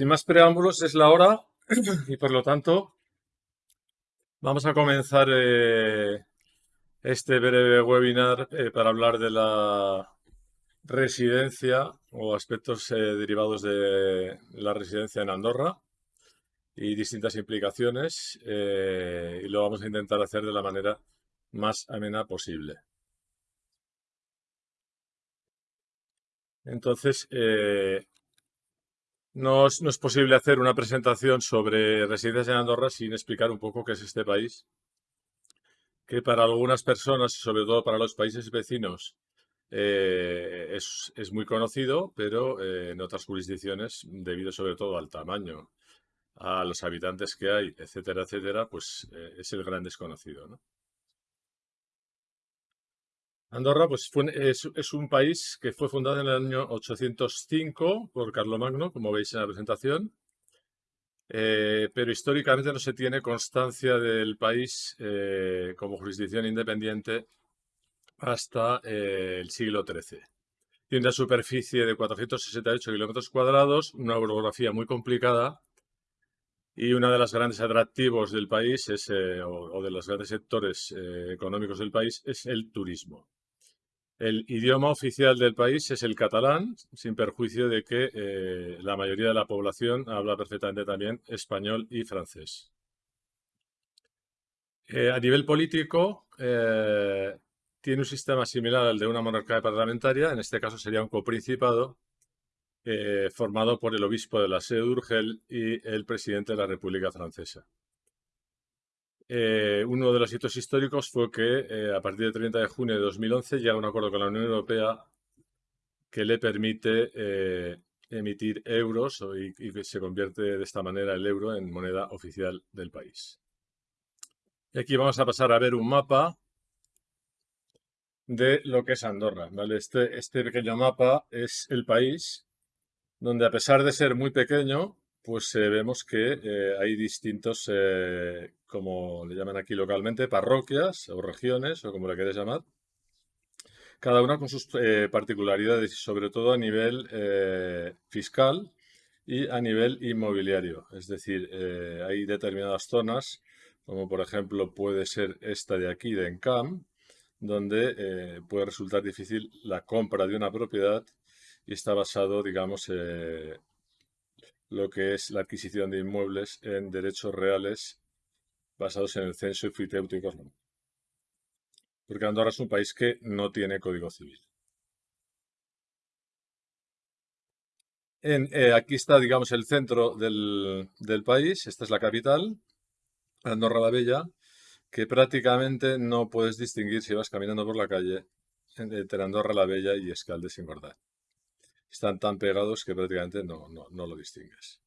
Sin más preámbulos, es la hora y por lo tanto vamos a comenzar eh, este breve webinar eh, para hablar de la residencia o aspectos eh, derivados de la residencia en Andorra y distintas implicaciones y lo vamos a intentar hacer de la manera más amena posible. Entonces, no es, posible hacer una presentación sobre residencias en Andorra sin explicar un poco qué es este país, que para algunas personas, y sobre todo para los países vecinos, eh, es, muy conocido, pero eh, en otras jurisdicciones, debido sobre todo al tamaño, a los habitantes que hay, etcétera, etcétera, pues eh, es el gran desconocido. ¿no? Andorra pues, es, un país que fue fundado en el año 805 por Carlomagno, como veis en la presentación, eh, pero históricamente no se tiene constancia del país eh, como jurisdicción independiente hasta eh, el siglo XIII. Tiene una superficie de 468 kilómetros cuadrados, una orografía muy complicada y uno de los grandes atractivos del país es, o, de los grandes sectores económicos del país es el turismo. El idioma oficial del país es el catalán, sin perjuicio de que eh, la mayoría de la población habla perfectamente también español y francés. Eh, a nivel político, eh, tiene un sistema similar al de una monarquía parlamentaria, en este caso sería un coprincipado, formado por el obispo de la sede de Urgel y el presidente de la República Francesa. Eh, uno de los hitos históricos fue que eh, a partir del 30 de junio de 2011 llega un acuerdo con la Unión Europea que le permite eh, emitir euros y, y, se convierte de esta manera el euro en moneda oficial del país. Y aquí vamos a pasar a ver un mapa de lo que es Andorra. Este, este pequeño mapa es el país donde a pesar de ser muy pequeño, pues vemos que hay distintos, como le llaman aquí localmente, parroquias o regiones, o como le queréis llamar, cada una con sus particularidades, sobre todo a nivel fiscal y a nivel inmobiliario. Es decir, hay determinadas zonas, como por ejemplo puede ser esta de aquí, de Encam, donde puede resultar difícil la compra de una propiedad y está basado, digamos, lo que es la adquisición de inmuebles en derechos reales basados en el censo y Porque Andorra es un país que no tiene código civil. Eh, aquí está, digamos, el centro del, país. Esta es la capital, Andorra la Bella, que prácticamente no puedes distinguir si vas caminando por la calle entre Andorra la Bella y Escaldes sin están tan pegados que prácticamente no, lo distingues.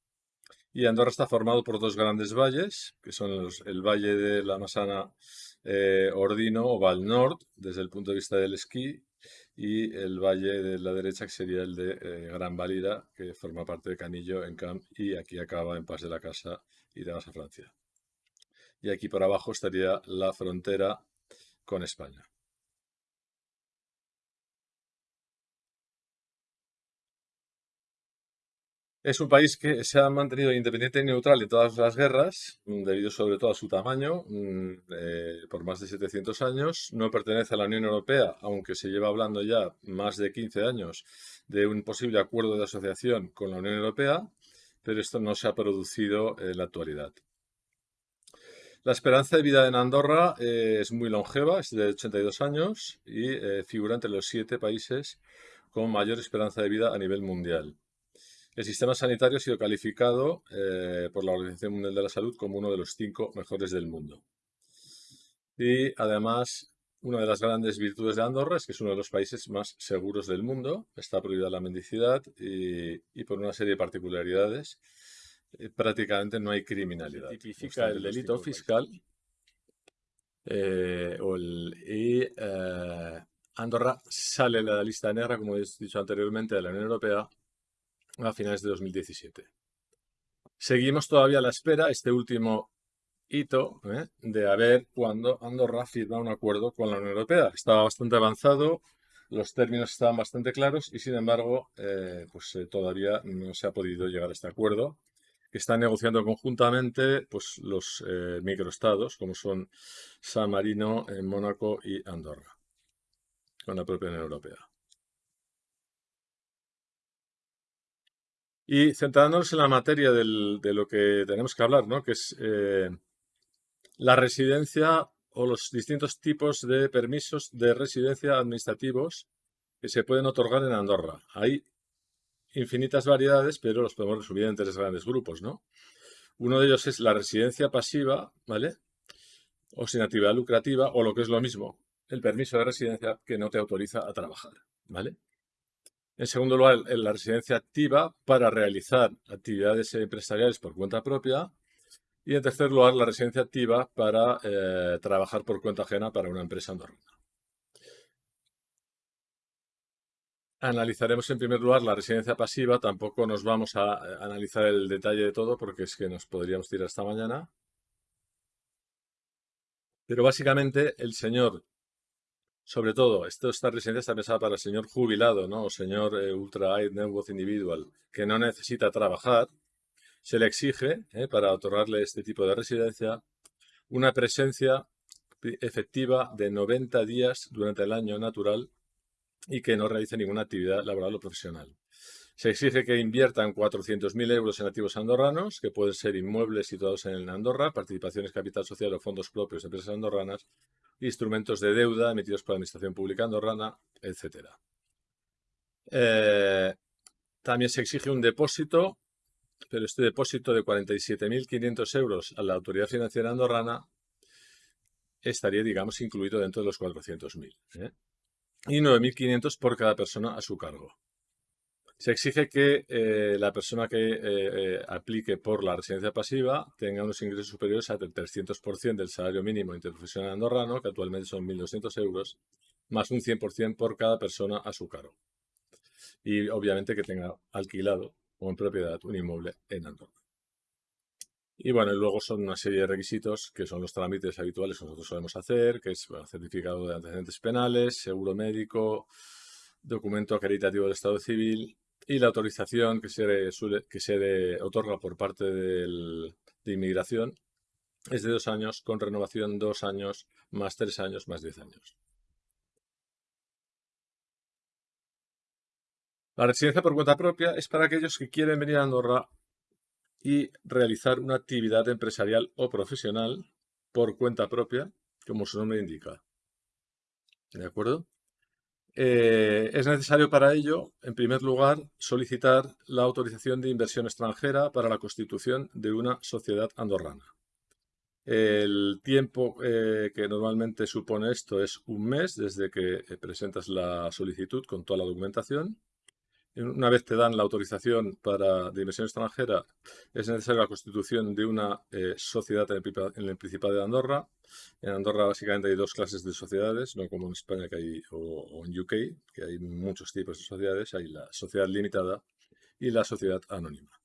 Y Andorra está formado por dos grandes valles, que son el valle de la Masana eh, Ordino o Val Nord, desde el punto de vista del esquí, y el valle de la derecha, que sería el de eh, Gran Valida, que forma parte de Canillo, en Camp, y aquí acaba en Paz de la Casa y te a Francia. Y aquí por abajo estaría la frontera con España. Es un país que se ha mantenido independiente y neutral en todas las guerras, mm, debido sobre todo a su tamaño, mm, eh, por más de 700 años. No pertenece a la Unión Europea, aunque se lleva hablando ya más de 15 años de un posible acuerdo de asociación con la Unión Europea, pero esto no se ha producido en la actualidad. La esperanza de vida en Andorra eh, es muy longeva, es de 82 años y eh, figura entre los siete países con mayor esperanza de vida a nivel mundial. El sistema sanitario ha sido calificado eh, por la Organización Mundial de la Salud como uno de los cinco mejores del mundo. Y además, una de las grandes virtudes de Andorra es que es uno de los países más seguros del mundo. Está prohibida la mendicidad y, por una serie de particularidades eh, prácticamente no hay criminalidad. tipifica el delito fiscal eh, y Andorra sale de la lista negra, como he dicho anteriormente, de la Unión Europea a finales de 2017. Seguimos todavía a la espera, este último hito, ¿eh? de a ver cuándo Andorra firma un acuerdo con la Unión Europea. Estaba bastante avanzado los términos estaban bastante claros y sin embargo eh, pues eh, todavía no se ha podido llegar a este acuerdo están negociando conjuntamente pues, los microestados como son San Marino, Mónaco y Andorra con la propia Unión Europea. Y centrándonos en la materia de lo que tenemos que hablar, ¿no? que es la residencia o los distintos tipos de permisos de residencia administrativos que se pueden otorgar en Andorra. Hay infinitas variedades, pero los podemos resumir en tres grandes grupos, ¿no? Uno de ellos es la residencia pasiva, ¿vale? O sin actividad lucrativa, o lo que es lo mismo, el permiso de residencia que no te autoriza a trabajar, ¿vale? En segundo lugar, la residencia activa para realizar actividades empresariales por cuenta propia. Y en tercer lugar, la residencia activa para eh, trabajar por cuenta ajena para una empresa andorrana. Analizaremos en primer lugar la residencia pasiva. Tampoco nos vamos a analizar el detalle de todo porque es que nos podríamos tirar esta mañana. Pero básicamente el señor, sobre todo, esto, esta residencia está pensada para el señor jubilado, ¿no? O señor eh, ultra high net worth individual que no necesita trabajar se le exige, eh, para otorgarle este tipo de residencia, una presencia efectiva de 90 días durante el año natural y que no realice ninguna actividad laboral o profesional. Se exige que inviertan 400.000 euros en activos andorranos, que pueden ser inmuebles situados en Andorra, participaciones capital social o fondos propios de empresas andorranas, instrumentos de deuda emitidos por la Administración Pública andorrana, etc. Eh, también se exige un depósito pero este depósito de 47.500 euros a la autoridad financiera andorrana estaría, digamos, incluido dentro de los 400.000. ¿eh? Y 9.500 por cada persona a su cargo. Se exige que eh, la persona que eh, aplique por la residencia pasiva tenga unos ingresos superiores al 300% del salario mínimo interprofesional andorrano, que actualmente son 1.200 euros, más un 100% por cada persona a su cargo. Y obviamente que tenga alquilado o en propiedad un inmueble en Andorra. Y bueno, y luego son una serie de requisitos que son los trámites habituales que nosotros solemos hacer, que es certificado de antecedentes penales, seguro médico, documento acreditativo del Estado civil y la autorización que se, otorga por parte de inmigración es de dos años, con renovación dos años, más tres años, más diez años. La residencia por cuenta propia es para aquellos que quieren venir a Andorra y realizar una actividad empresarial o profesional por cuenta propia, como su nombre indica. ¿De acuerdo? Eh, es necesario para ello, en primer lugar, solicitar la autorización de inversión extranjera para la constitución de una sociedad andorrana. El tiempo eh, que normalmente supone esto es un mes desde que presentas la solicitud con toda la documentación una vez te dan la autorización para, de inversión extranjera, es necesaria la constitución de una eh, sociedad en el, Principado de Andorra. En Andorra básicamente hay dos clases de sociedades, no como en España que hay, o en UK, que hay muchos tipos de sociedades. Hay la sociedad limitada y la sociedad anónima.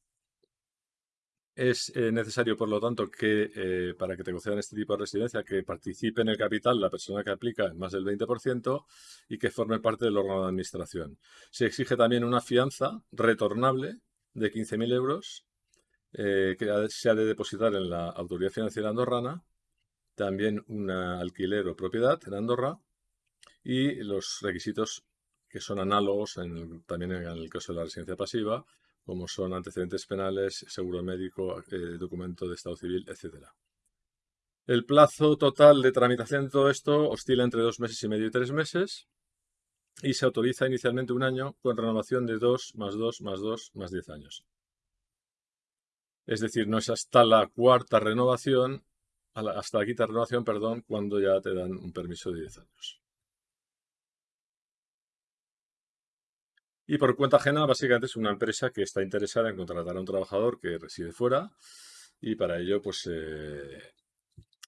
Es eh, necesario, por lo tanto, que eh, para que te concedan este tipo de residencia, que participe en el capital la persona que aplica más del 20% y que forme parte del órgano de administración. Se exige también una fianza retornable de 15.000 euros eh, que se ha de depositar en la Autoridad Financiera Andorrana, también un alquiler o propiedad en Andorra y los requisitos que son análogos también en el caso de la residencia pasiva, como son antecedentes penales, seguro médico, eh, documento de estado civil, etc. El plazo total de tramitación de todo esto oscila entre dos meses y medio y tres meses y se autoriza inicialmente un año con renovación de dos más dos más dos más diez años. Es decir, no es hasta la cuarta renovación, hasta la quinta renovación, perdón, cuando ya te dan un permiso de diez años. Y por cuenta ajena, básicamente es una empresa que está interesada en contratar a un trabajador que reside fuera y para ello pues eh,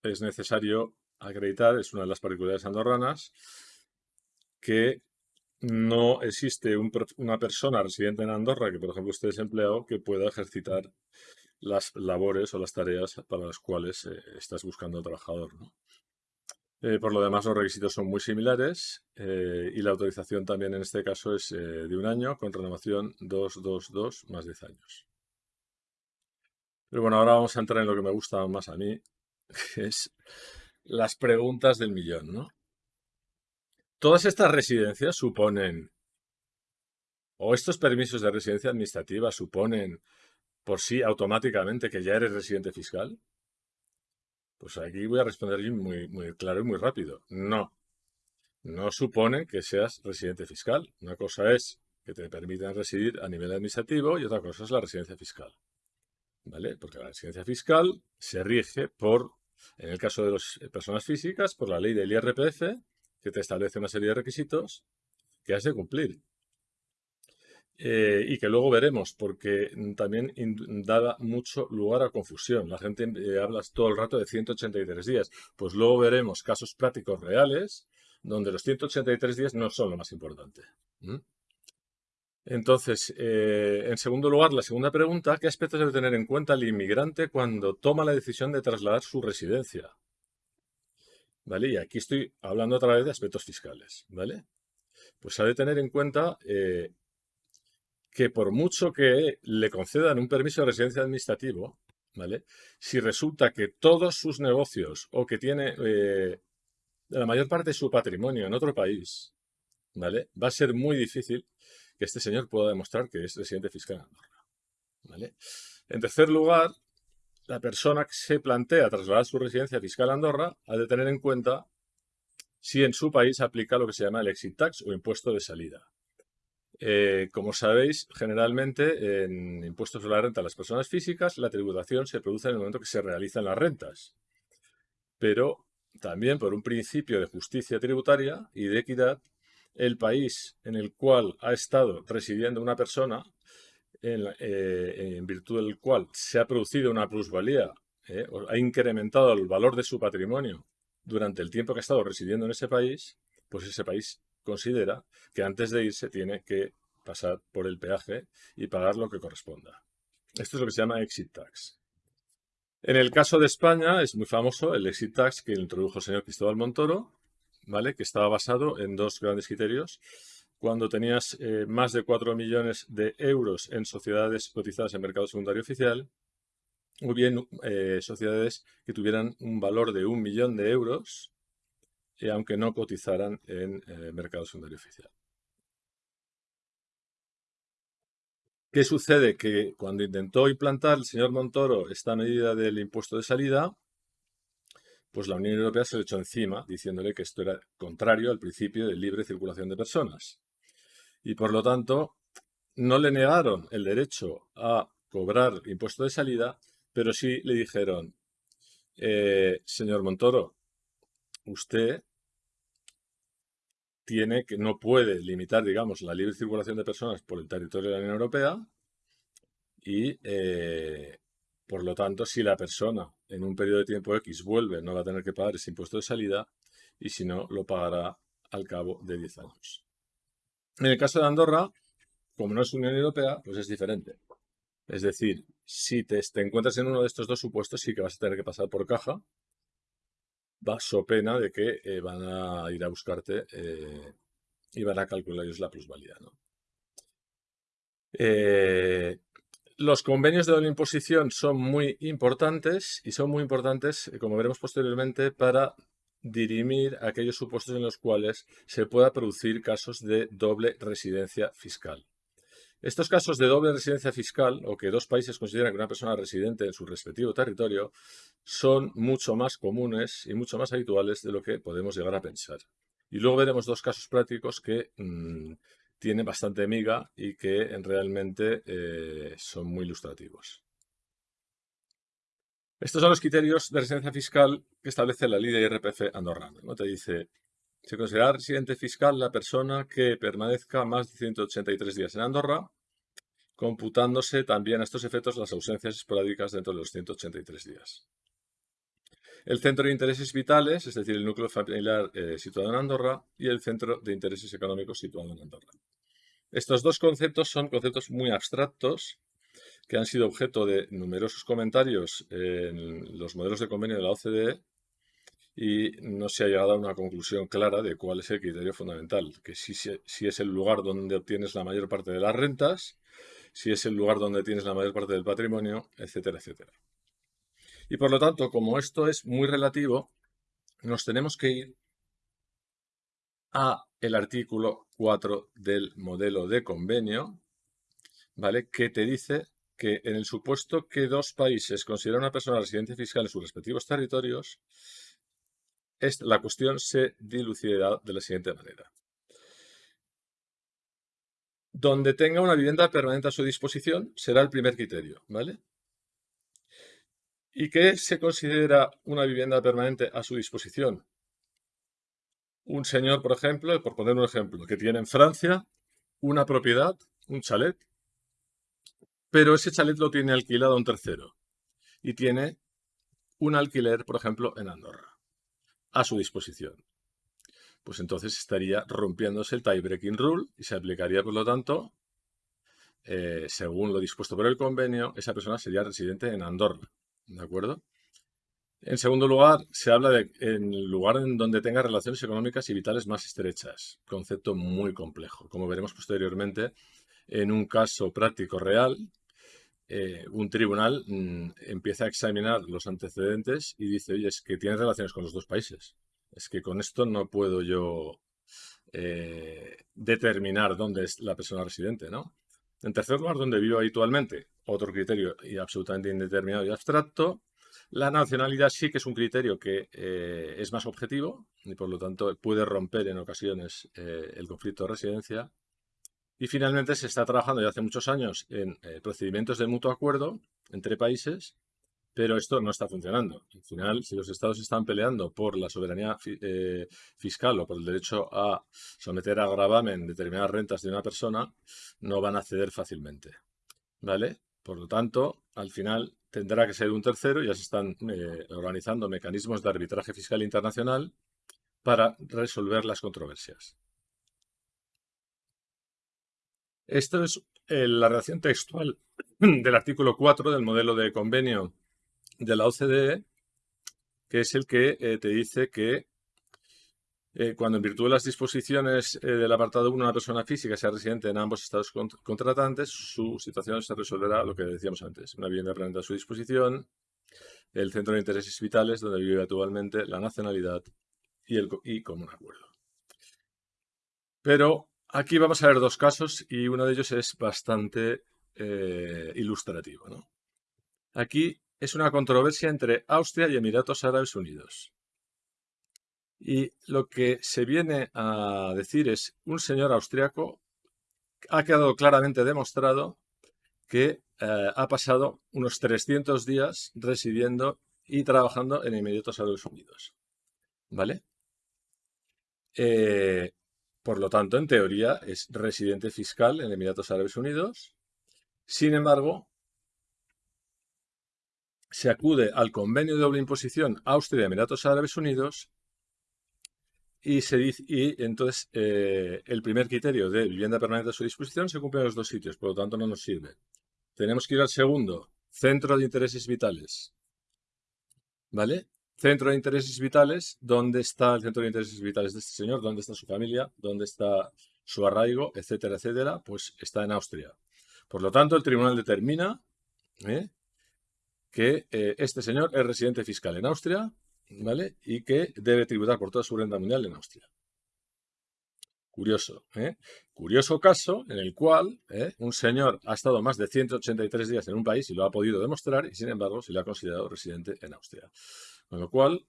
es necesario acreditar, es una de las particularidades andorranas, que no existe una persona residente en Andorra que, por ejemplo, esté desempleado, que pueda ejercitar las labores o las tareas para las cuales eh, estás buscando trabajador. Eh, por lo demás, los requisitos son muy similares eh, y la autorización también en este caso es eh, de un año con renovación 222 más 10 años. Pero bueno, ahora vamos a entrar en lo que me gusta más a mí, que es las preguntas del millón, ¿no? Todas estas residencias suponen, o estos permisos de residencia administrativa suponen por sí automáticamente que ya eres residente fiscal. Pues aquí voy a responder muy, claro y muy rápido. No. No supone que seas residente fiscal. Una cosa es que te permitan residir a nivel administrativo y otra cosa es la residencia fiscal. ¿Vale? Porque la residencia fiscal se rige por, en el caso de las personas físicas, por la ley del IRPF, que te establece una serie de requisitos que has de cumplir. Eh, y que luego veremos, porque también da mucho lugar a confusión. La gente eh, habla todo el rato de 183 días. Pues luego veremos casos prácticos reales donde los 183 días no son lo más importante. Entonces, eh, en segundo lugar, la segunda pregunta, ¿qué aspectos debe tener en cuenta el inmigrante cuando toma la decisión de trasladar su residencia? ¿Vale? Y aquí estoy hablando otra vez de aspectos fiscales, ¿vale? Pues ha de tener en cuenta que por mucho que le concedan un permiso de residencia administrativo, ¿vale? Si resulta que todos sus negocios o que tiene eh, la mayor parte de su patrimonio en otro país, ¿vale? Va a ser muy difícil que este señor pueda demostrar que es residente fiscal en Andorra. En tercer lugar, la persona que se plantea trasladar su residencia fiscal a Andorra ha de tener en cuenta si en su país aplica lo que se llama el exit tax o impuesto de salida. Eh, como sabéis, generalmente en impuestos sobre la renta a las personas físicas, la tributación se produce en el momento que se realizan las rentas. Pero también por un principio de justicia tributaria y de equidad, el país en el cual ha estado residiendo una persona, en, eh, virtud del cual se ha producido una plusvalía, eh, ha incrementado el valor de su patrimonio durante el tiempo que ha estado residiendo en ese país, pues ese país considera que antes de irse tiene que pasar por el peaje y pagar lo que corresponda. Esto es lo que se llama exit tax. En el caso de España es muy famoso el exit tax que introdujo el señor Cristóbal Montoro, ¿vale? que estaba basado en dos grandes criterios. Cuando tenías eh, más de 4 millones de euros en sociedades cotizadas en mercado secundario oficial, o bien eh, sociedades que tuvieran un valor de un millón de euros aunque no cotizaran en eh, mercado secundario oficial. ¿Qué sucede? Que cuando intentó implantar el señor Montoro esta medida del impuesto de salida, pues la Unión Europea se le echó encima diciéndole que esto era contrario al principio de libre circulación de personas. Y por lo tanto, no le negaron el derecho a cobrar impuesto de salida, pero sí le dijeron, eh, señor Montoro, usted tiene que no puede limitar, digamos, la libre circulación de personas por el territorio de la Unión Europea y, eh, por lo tanto, si la persona en un periodo de tiempo X vuelve, no va a tener que pagar ese impuesto de salida y si no, lo pagará al cabo de 10 años. En el caso de Andorra, como no es Unión Europea, pues es diferente. Es decir, si te, encuentras en uno de estos dos supuestos, sí que vas a tener que pasar por caja va so pena de que eh, van a ir a buscarte eh, y van a calcular ellos la plusvalía. Eh, los convenios de doble imposición son muy importantes y son muy importantes, como veremos posteriormente, para dirimir aquellos supuestos en los cuales se pueda producir casos de doble residencia fiscal. Estos casos de doble residencia fiscal, o que dos países consideran que una persona residente en su respectivo territorio, son mucho más comunes y mucho más habituales de lo que podemos llegar a pensar. Y luego veremos dos casos prácticos que mm, tienen bastante miga y que realmente eh, son muy ilustrativos. Estos son los criterios de residencia fiscal que establece la ley de IRPF andorrana. ¿no? Te dice se considera residente fiscal la persona que permanezca más de 183 días en Andorra, computándose también a estos efectos las ausencias esporádicas dentro de los 183 días. El centro de intereses vitales, es decir, el núcleo familiar eh, situado en Andorra, y el centro de intereses económicos situado en Andorra. Estos dos conceptos son conceptos muy abstractos que han sido objeto de numerosos comentarios en los modelos de convenio de la OCDE y no se ha llegado a una conclusión clara de cuál es el criterio fundamental, que si, si es el lugar donde obtienes la mayor parte de las rentas, si es el lugar donde tienes la mayor parte del patrimonio, etcétera, etcétera. Y por lo tanto, como esto es muy relativo, nos tenemos que ir a el artículo 4 del modelo de convenio, ¿vale? Que te dice que en el supuesto que dos países consideran una persona residente fiscal en sus respectivos territorios, la cuestión se dilucidará de la siguiente manera. Donde tenga una vivienda permanente a su disposición será el primer criterio, ¿vale? ¿Y qué se considera una vivienda permanente a su disposición? Un señor, por ejemplo, por poner un ejemplo, que tiene en Francia una propiedad, un chalet, pero ese chalet lo tiene alquilado a un tercero y tiene un alquiler, por ejemplo, en Andorra, a su disposición. Pues entonces estaría rompiéndose el tie-breaking rule y se aplicaría, por lo tanto, eh, según lo dispuesto por el convenio, esa persona sería residente en Andorra. ¿De acuerdo? En segundo lugar, se habla de en el lugar en donde tenga relaciones económicas y vitales más estrechas. Concepto muy complejo. Como veremos posteriormente, en un caso práctico real, eh, un tribunal mm, empieza a examinar los antecedentes y dice, oye, es que tiene relaciones con los dos países. Es que con esto no puedo yo eh, determinar dónde es la persona residente, ¿no? En tercer lugar, donde vivo habitualmente, otro criterio y absolutamente indeterminado y abstracto. La nacionalidad sí que es un criterio que eh, es más objetivo y por lo tanto puede romper en ocasiones el conflicto de residencia. Y finalmente se está trabajando ya hace muchos años en eh, procedimientos de mutuo acuerdo entre países, pero esto no está funcionando. Al final, si los estados están peleando por la soberanía fiscal o por el derecho a someter a gravamen determinadas rentas de una persona, no van a ceder fácilmente. ¿Vale? Por lo tanto, al final tendrá que ser un tercero, ya se están eh, organizando mecanismos de arbitraje fiscal internacional para resolver las controversias. Esta es eh, la redacción textual del artículo 4 del modelo de convenio de la OCDE, que es el que eh, te dice que eh, cuando en virtud de las disposiciones del apartado 1 una persona física sea residente en ambos estados contratantes, su situación se resolverá lo que decíamos antes, una vivienda permanente a su disposición, el centro de intereses vitales donde vive actualmente, la nacionalidad y, el, y común acuerdo. Pero aquí vamos a ver dos casos y uno de ellos es bastante eh, ilustrativo. Aquí es una controversia entre Austria y Emiratos Árabes Unidos. Y lo que se viene a decir es, un señor austriaco ha quedado claramente demostrado que eh, ha pasado unos 300 días residiendo y trabajando en Emiratos Árabes Unidos. ¿Vale? Eh, por lo tanto, en teoría, es residente fiscal en Emiratos Árabes Unidos. Sin embargo, se acude al convenio de doble imposición Austria-Emiratos Árabes Unidos y, se dice, y entonces eh, el primer criterio de vivienda permanente a su disposición se cumple en los dos sitios, por lo tanto no nos sirve. Tenemos que ir al segundo, centro de intereses vitales. ¿Vale? Centro de intereses vitales, ¿dónde está el centro de intereses vitales de este señor? ¿Dónde está su familia? ¿Dónde está su arraigo? Etcétera, etcétera. Pues está en Austria. Por lo tanto, el tribunal determina ¿eh? que eh, este señor es residente fiscal en Austria ¿vale? Y que debe tributar por toda su renta mundial en Austria. Curioso, ¿eh? Curioso caso en el cual ¿eh? un señor ha estado más de 183 días en un país y lo ha podido demostrar y sin embargo se le ha considerado residente en Austria. Con lo cual,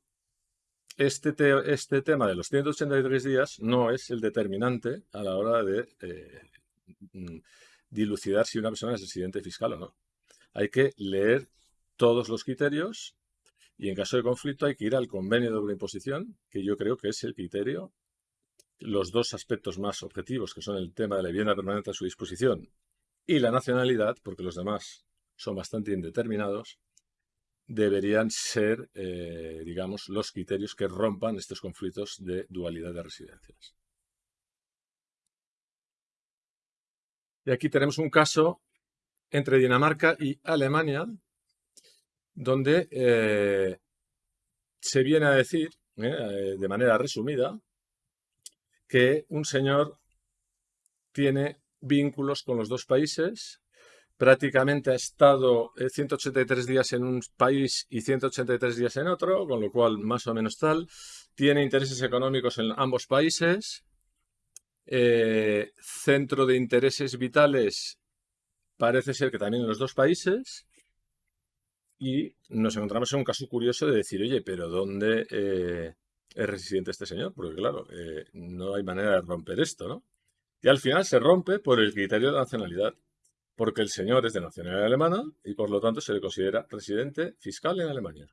este, este tema de los 183 días no es el determinante a la hora de eh, mm, dilucidar si una persona es residente fiscal o no. Hay que leer todos los criterios y en caso de conflicto hay que ir al convenio de doble imposición, que yo creo que es el criterio. Los dos aspectos más objetivos, que son el tema de la vivienda permanente a su disposición y la nacionalidad, porque los demás son bastante indeterminados, deberían ser, eh, digamos, los criterios que rompan estos conflictos de dualidad de residencias. Y aquí tenemos un caso entre Dinamarca y Alemania, donde eh, se viene a decir eh, de manera resumida, que un señor tiene vínculos con los dos países, prácticamente ha estado 183 días en un país y 183 días en otro, con lo cual más o menos tal, tiene intereses económicos en ambos países, eh, centro de intereses vitales parece ser que también en los dos países, y nos encontramos en un caso curioso de decir, oye, pero ¿dónde eh, es residente este señor? Porque claro, eh, no hay manera de romper esto, ¿no? Y al final se rompe por el criterio de nacionalidad, porque el señor es de nacionalidad alemana y por lo tanto se le considera residente fiscal en Alemania.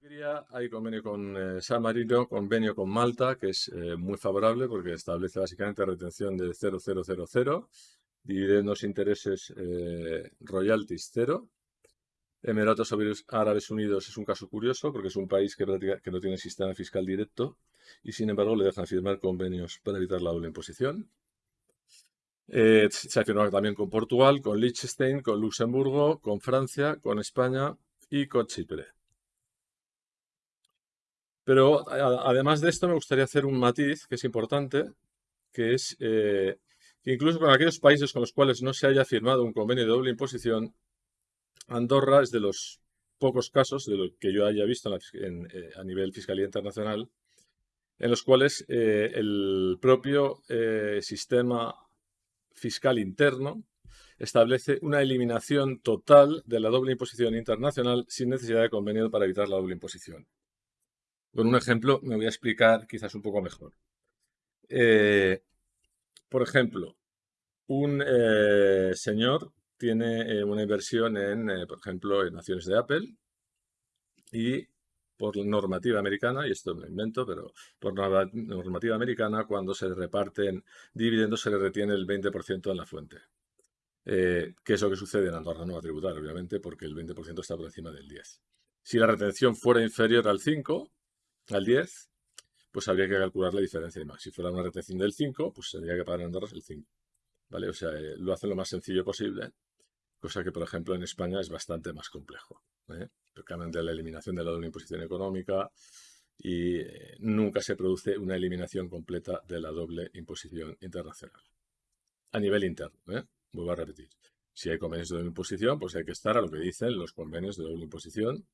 Hay convenio con eh, San Marino, convenio con Malta, que es muy favorable porque establece básicamente retención de 0,000, dividendos, intereses, royalties cero, Emiratos Árabes Unidos es un caso curioso porque es un país que no tiene sistema fiscal directo y sin embargo le dejan firmar convenios para evitar la doble imposición. Eh, se ha firmado también con Portugal, con Liechtenstein, con Luxemburgo, con Francia, con España y con Chipre. Pero además de esto me gustaría hacer un matiz que es importante, que es eh, que incluso con aquellos países con los cuales no se haya firmado un convenio de doble imposición, Andorra es de los pocos casos de lo que yo haya visto eh, a nivel fiscalía internacional en los cuales el propio sistema fiscal interno establece una eliminación total de la doble imposición internacional sin necesidad de convenio para evitar la doble imposición. Con un ejemplo me voy a explicar quizás un poco mejor. por ejemplo, un señor tiene eh, una inversión en, eh, por ejemplo, en acciones de Apple y por normativa americana, y esto me invento, pero por normativa americana, cuando se reparten dividendos se le retiene el 20% en la fuente. Eh, que es lo que sucede en Andorra no va a tributar, obviamente, porque el 20% está por encima del 10. Si la retención fuera inferior al 5, al 10, pues habría que calcular la diferencia de más. Si fuera una retención del 5, pues tendría que pagar en Andorra el 5. ¿Vale? O sea, lo hacen lo más sencillo posible cosa que, por ejemplo, en España es bastante más complejo. ¿eh? De la eliminación de la doble imposición económica y eh, nunca se produce una eliminación completa de la doble imposición internacional. A nivel interno, ¿eh? vuelvo a repetir. Si hay convenios de doble imposición, pues hay que estar a lo que dicen los convenios de doble imposición,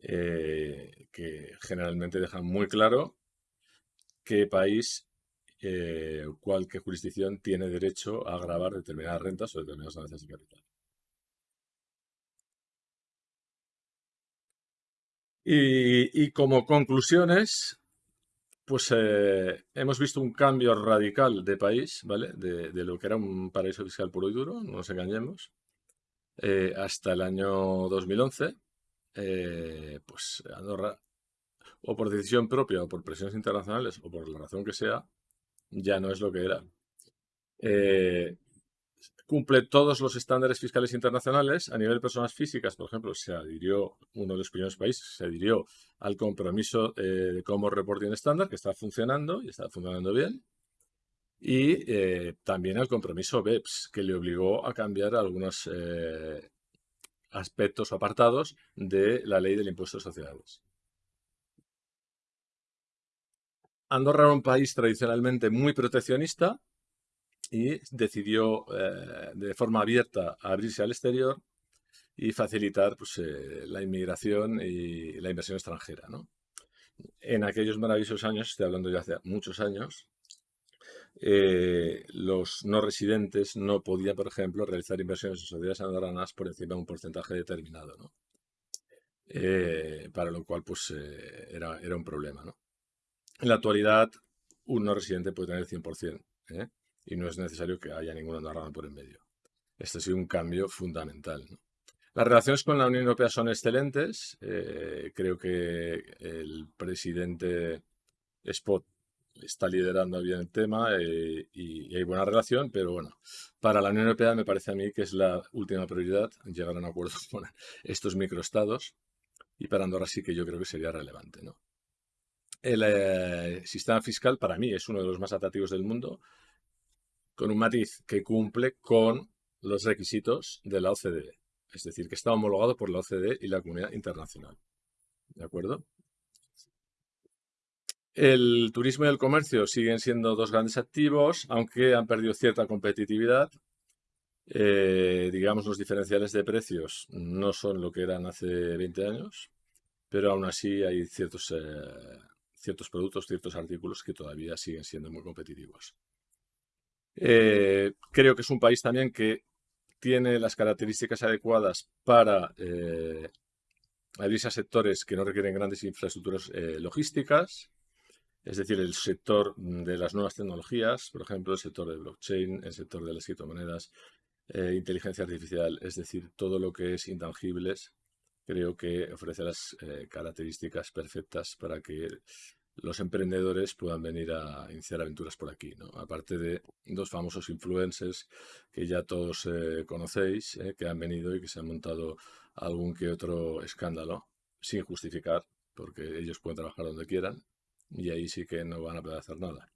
eh, que generalmente dejan muy claro qué país eh, cualquier jurisdicción tiene derecho a grabar determinadas rentas o determinadas ganancias de capital. Y, como conclusiones, pues eh, hemos visto un cambio radical de país, ¿vale? De, lo que era un paraíso fiscal puro y duro, no nos engañemos, eh, hasta el año 2011, pues Andorra, o por decisión propia o por presiones internacionales o por la razón que sea, ya no es lo que era. Eh, cumple todos los estándares fiscales internacionales. A nivel de personas físicas, por ejemplo, se adhirió, uno de los primeros países, se adhirió al compromiso eh, de como reporting estándar, que está funcionando y está funcionando bien. Y eh, también al compromiso BEPS, que le obligó a cambiar algunos aspectos o apartados de la ley del impuesto de sociedades. Andorra era un país tradicionalmente muy proteccionista y decidió eh, de forma abierta abrirse al exterior y facilitar pues, eh, la inmigración y la inversión extranjera. En aquellos maravillosos años, estoy hablando ya hace muchos años, eh, los no residentes no podían, por ejemplo, realizar inversiones en sociedades andorranas por encima de un porcentaje determinado, para lo cual pues, era, era un problema. ¿no? En la actualidad, un no residente puede tener el 100% ¿eh? Y no es necesario que haya ninguna andorrano por en medio. Este ha sido un cambio fundamental. Las relaciones con la Unión Europea son excelentes. Eh, creo que el presidente Spot está liderando bien el tema eh, y, hay buena relación, pero bueno, para la Unión Europea me parece a mí que es la última prioridad llegar a un acuerdo con estos microestados y para Andorra sí que yo creo que sería relevante. ¿no? El eh, sistema fiscal para mí es uno de los más atractivos del mundo, con un matiz que cumple con los requisitos de la OCDE. Es decir, que está homologado por la OCDE y la comunidad internacional. ¿De acuerdo? El turismo y el comercio siguen siendo dos grandes activos, aunque han perdido cierta competitividad. Eh, digamos, los diferenciales de precios no son lo que eran hace 20 años, pero aún así hay ciertos, eh, ciertos productos, ciertos artículos que todavía siguen siendo muy competitivos. Eh, creo que es un país también que tiene las características adecuadas para abrirse a sectores que no requieren grandes infraestructuras logísticas, es decir, el sector de las nuevas tecnologías, por ejemplo, el sector de blockchain, el sector de las criptomonedas, eh, inteligencia artificial, es decir, todo lo que es intangibles, creo que ofrece las eh, características perfectas para que los emprendedores puedan venir a iniciar aventuras por aquí. Aparte de dos famosos influencers que ya todos eh, conocéis, que han venido y que se han montado algún que otro escándalo, sin justificar, porque ellos pueden trabajar donde quieran, y ahí sí que no van a poder hacer nada.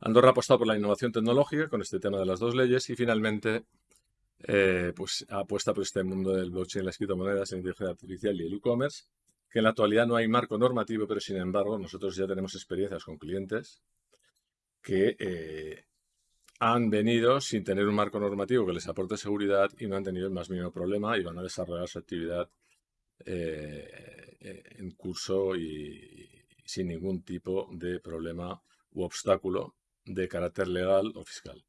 Andorra ha apostado por la innovación tecnológica con este tema de las dos leyes y finalmente eh, pues apuesta por este mundo del blockchain, las criptomonedas, la inteligencia artificial y el e-commerce, que en la actualidad no hay marco normativo, pero sin embargo nosotros ya tenemos experiencias con clientes que eh, han venido sin tener un marco normativo que les aporte seguridad y no han tenido el más mínimo problema y van a desarrollar su actividad eh, en curso y, sin ningún tipo de problema u obstáculo de carácter legal o fiscal.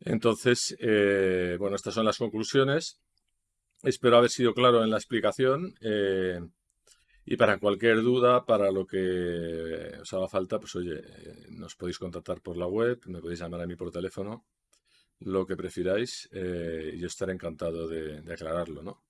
Entonces, eh, bueno, estas son las conclusiones. Espero haber sido claro en la explicación. Y para cualquier duda, para lo que os haga falta, pues oye, eh, nos podéis contactar por la web, me podéis llamar a mí por teléfono, lo que prefiráis, y yo estaré encantado de aclararlo, ¿no?